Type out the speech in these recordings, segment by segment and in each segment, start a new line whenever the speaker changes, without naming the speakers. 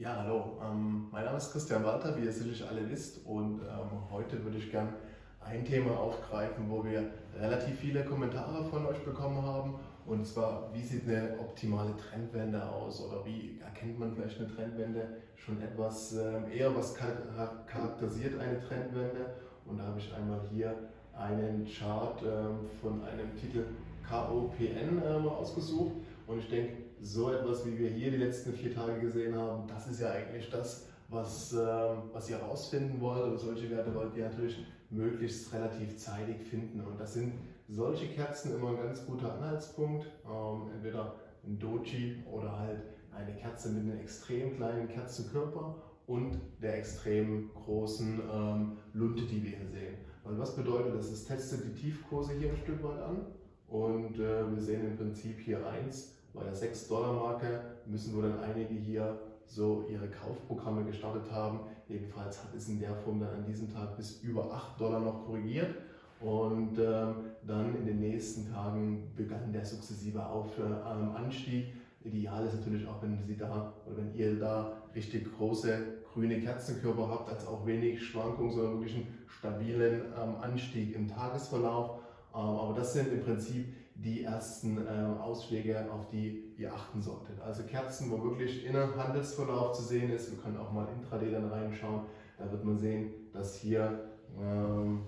Ja, hallo. Ähm, mein Name ist Christian Walter, wie ihr sicherlich alle wisst. Und ähm, heute würde ich gerne ein Thema aufgreifen, wo wir relativ viele Kommentare von euch bekommen haben. Und zwar, wie sieht eine optimale Trendwende aus? Oder wie erkennt man vielleicht eine Trendwende schon etwas ähm, eher? Was charakterisiert eine Trendwende? Und da habe ich einmal hier einen Chart ähm, von einem Titel KOPN ähm, ausgesucht. Und ich denke, so etwas, wie wir hier die letzten vier Tage gesehen haben, das ist ja eigentlich das, was, ähm, was ihr herausfinden wollt. Oder solche Werte wollt ihr natürlich möglichst relativ zeitig finden. Und das sind solche Kerzen immer ein ganz guter Anhaltspunkt. Ähm, entweder ein Doji oder halt eine Kerze mit einem extrem kleinen Kerzenkörper und der extrem großen ähm, Lunte, die wir hier sehen. Weil was bedeutet das? Es testet die Tiefkurse hier ein Stück weit an und äh, wir sehen im Prinzip hier eins bei der 6-Dollar-Marke müssen wohl dann einige hier so ihre Kaufprogramme gestartet haben. Jedenfalls hat es in der Form dann an diesem Tag bis über 8 Dollar noch korrigiert. Und ähm, dann in den nächsten Tagen begann der sukzessive Auf, ähm, Anstieg. Ideal ist natürlich auch, wenn Sie da oder wenn ihr da richtig große grüne Kerzenkörper habt, als auch wenig Schwankungen, sondern wirklich einen stabilen ähm, Anstieg im Tagesverlauf. Ähm, aber das sind im Prinzip die ersten äh, Ausschläge, auf die ihr achten solltet. Also Kerzen, wo wirklich inner Handelsverlauf zu sehen ist. Wir können auch mal intraday dann reinschauen. Da wird man sehen, dass hier ähm,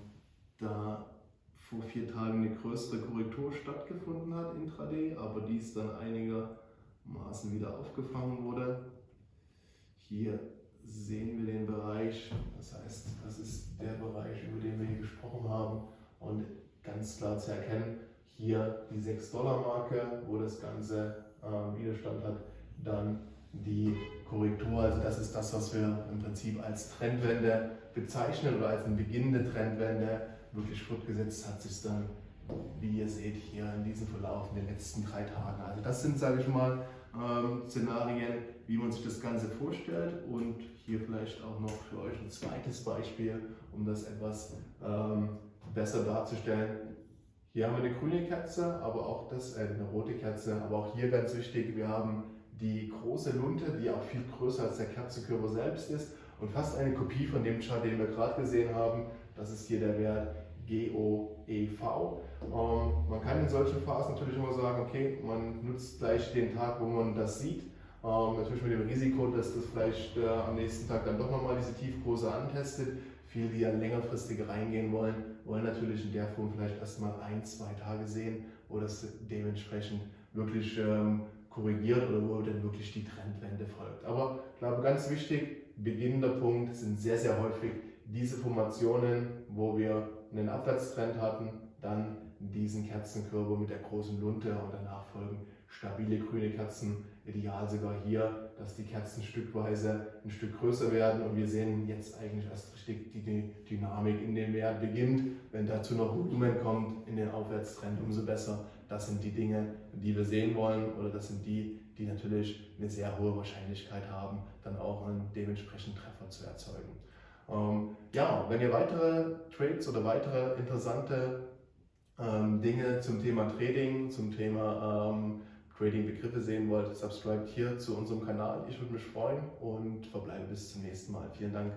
da vor vier Tagen eine größere Korrektur stattgefunden hat intraday, aber dies dann einigermaßen wieder aufgefangen wurde. Hier sehen wir den Bereich, das heißt, das ist der Bereich, über den wir hier gesprochen haben und ganz klar zu erkennen, hier die 6-Dollar-Marke, wo das Ganze äh, Widerstand hat, dann die Korrektur, also das ist das, was wir im Prinzip als Trendwende bezeichnen oder als eine beginnende Trendwende wirklich fortgesetzt hat sich dann, wie ihr seht, hier in diesem Verlauf in den letzten drei Tagen. Also das sind, sage ich mal, ähm, Szenarien, wie man sich das Ganze vorstellt und hier vielleicht auch noch für euch ein zweites Beispiel, um das etwas ähm, besser darzustellen. Hier haben wir eine grüne Kerze, aber auch das, äh, eine rote Kerze, aber auch hier ganz wichtig, wir haben die große Lunte, die auch viel größer als der Kerzenkörper selbst ist und fast eine Kopie von dem Chart, den wir gerade gesehen haben. Das ist hier der Wert GOEV. Ähm, man kann in solchen Phasen natürlich immer sagen, okay, man nutzt gleich den Tag, wo man das sieht. Ähm, natürlich mit dem Risiko, dass das vielleicht äh, am nächsten Tag dann doch nochmal diese Tiefkurse antestet. Viele, die ja längerfristig reingehen wollen, wollen natürlich in der Form vielleicht erstmal ein, zwei Tage sehen, wo das dementsprechend wirklich ähm, korrigiert oder wo dann wirklich die Trendwende folgt. Aber ich glaube, ganz wichtig, beginnender Punkt sind sehr, sehr häufig diese Formationen, wo wir einen Abwärtstrend hatten, dann diesen Kerzenkörper mit der großen Lunte und danach folgen stabile grüne Kerzen, ideal sogar hier, dass die Kerzen stückweise ein Stück größer werden und wir sehen jetzt eigentlich erst richtig die Dynamik in dem Wert beginnt. Wenn dazu noch Volumen kommt in den Aufwärtstrend, umso besser. Das sind die Dinge, die wir sehen wollen oder das sind die, die natürlich eine sehr hohe Wahrscheinlichkeit haben, dann auch einen dementsprechenden Treffer zu erzeugen. Ähm, ja, wenn ihr weitere Trades oder weitere interessante ähm, Dinge zum Thema Trading, zum Thema ähm, Trading-Begriffe sehen wollt, subscribt hier zu unserem Kanal. Ich würde mich freuen und verbleibe bis zum nächsten Mal. Vielen Dank.